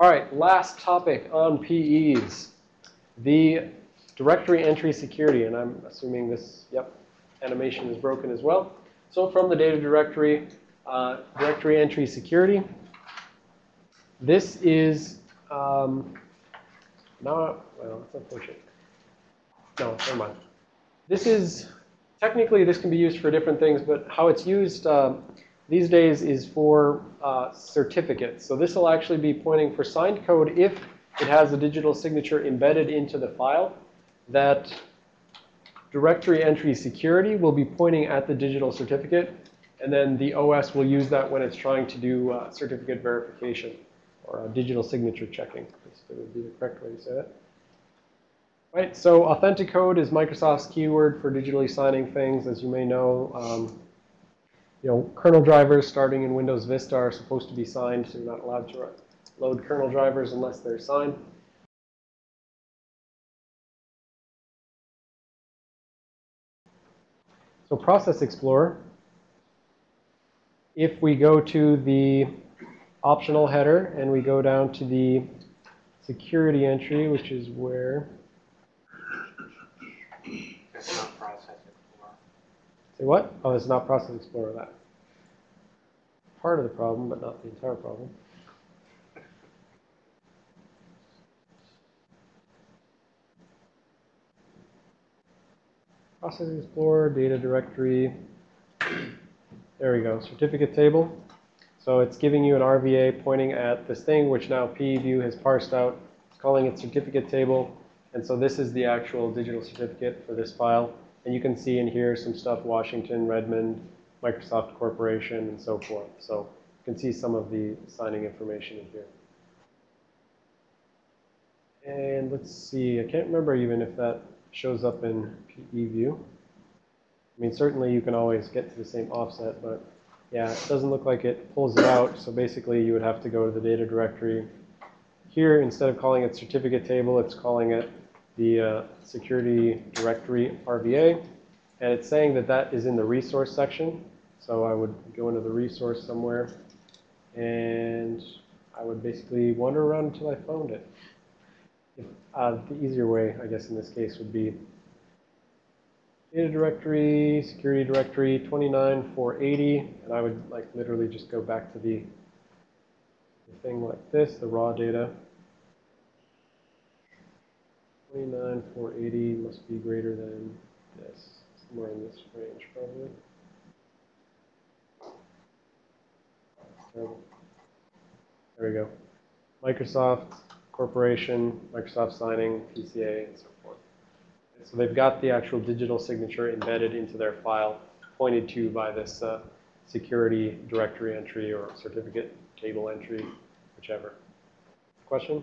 All right, last topic on PEs. The directory entry security, and I'm assuming this, yep, animation is broken as well. So from the data directory, uh, directory entry security, this is, um, now, well, that's unfortunate. No, never mind. This is, technically this can be used for different things, but how it's used um, these days is for uh, certificates. So this will actually be pointing for signed code if it has a digital signature embedded into the file. That directory entry security will be pointing at the digital certificate. And then the OS will use that when it's trying to do uh, certificate verification or digital signature checking. This would be the correct way to say that. Right, so Authenticode is Microsoft's keyword for digitally signing things. As you may know, um, you know, kernel drivers starting in Windows Vista are supposed to be signed, so you're not allowed to load kernel drivers unless they're signed. So Process Explorer, if we go to the optional header and we go down to the security entry, which is where It's not Process Explorer. What? Oh, it's not Process Explorer. That part of the problem, but not the entire problem. Process Explorer, data directory. There we go, certificate table. So it's giving you an RVA pointing at this thing, which now PEview has parsed out. It's calling it certificate table. And so this is the actual digital certificate for this file. And you can see in here some stuff, Washington, Redmond, Microsoft Corporation, and so forth. So you can see some of the signing information in here. And let's see, I can't remember even if that shows up in PEview. I mean, certainly you can always get to the same offset, but yeah, it doesn't look like it pulls it out. So basically you would have to go to the data directory. Here, instead of calling it certificate table, it's calling it the uh, security directory RVA. And it's saying that that is in the resource section. So I would go into the resource somewhere. And I would basically wander around until I found it. If, uh, the easier way, I guess, in this case would be data directory, security directory, 29480. And I would like literally just go back to the, the thing like this, the raw data. 29480 must be greater than this, somewhere in this range probably. There we go. Microsoft Corporation, Microsoft signing, PCA, and so forth. So they've got the actual digital signature embedded into their file, pointed to by this uh, security directory entry or certificate table entry, whichever. Question?